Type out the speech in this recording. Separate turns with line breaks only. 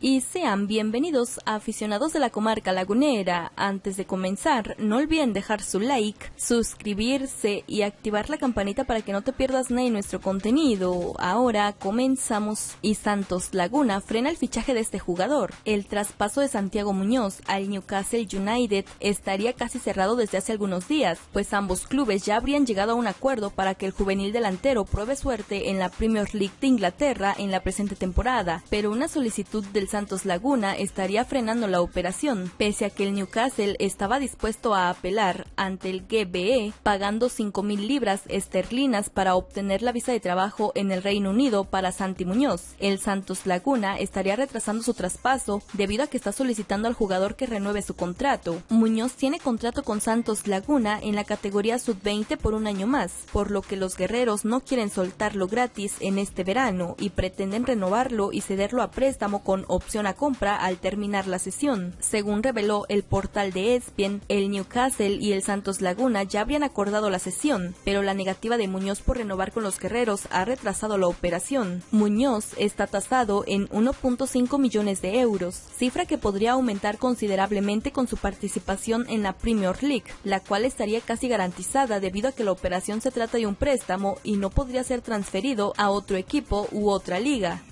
y sean bienvenidos a aficionados de la comarca lagunera. Antes de comenzar, no olviden dejar su like, suscribirse y activar la campanita para que no te pierdas de nuestro contenido. Ahora comenzamos y Santos Laguna frena el fichaje de este jugador. El traspaso de Santiago Muñoz al Newcastle United estaría casi cerrado desde hace algunos días, pues ambos clubes ya habrían llegado a un acuerdo para que el juvenil delantero pruebe suerte en la Premier League de Inglaterra en la presente temporada, pero una solicitud del Santos Laguna estaría frenando la operación, pese a que el Newcastle estaba dispuesto a apelar ante el GBE pagando 5.000 libras esterlinas para obtener la visa de trabajo en el Reino Unido para Santi Muñoz. El Santos Laguna estaría retrasando su traspaso debido a que está solicitando al jugador que renueve su contrato. Muñoz tiene contrato con Santos Laguna en la categoría sub-20 por un año más, por lo que los guerreros no quieren soltarlo gratis en este verano y pretenden renovarlo y cederlo a préstamo con opción a compra al terminar la sesión. Según reveló el portal de ESPN, el Newcastle y el Santos Laguna ya habrían acordado la sesión, pero la negativa de Muñoz por renovar con los guerreros ha retrasado la operación. Muñoz está tasado en 1.5 millones de euros, cifra que podría aumentar considerablemente con su participación en la Premier League, la cual estaría casi garantizada debido a que la operación se trata de un préstamo y no podría ser transferido a otro equipo u otra liga.